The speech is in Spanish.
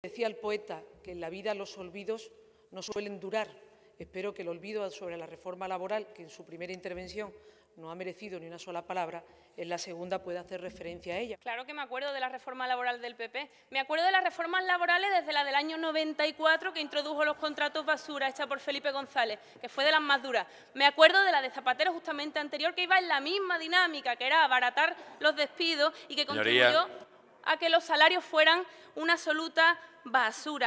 Decía el poeta que en la vida los olvidos no suelen durar. Espero que el olvido sobre la reforma laboral, que en su primera intervención no ha merecido ni una sola palabra, en la segunda pueda hacer referencia a ella. Claro que me acuerdo de la reforma laboral del PP. Me acuerdo de las reformas laborales desde la del año 94 que introdujo los contratos basura hecha por Felipe González, que fue de las más duras. Me acuerdo de la de Zapatero justamente anterior que iba en la misma dinámica, que era abaratar los despidos y que Señoría. A que los salarios fueran una absoluta basura.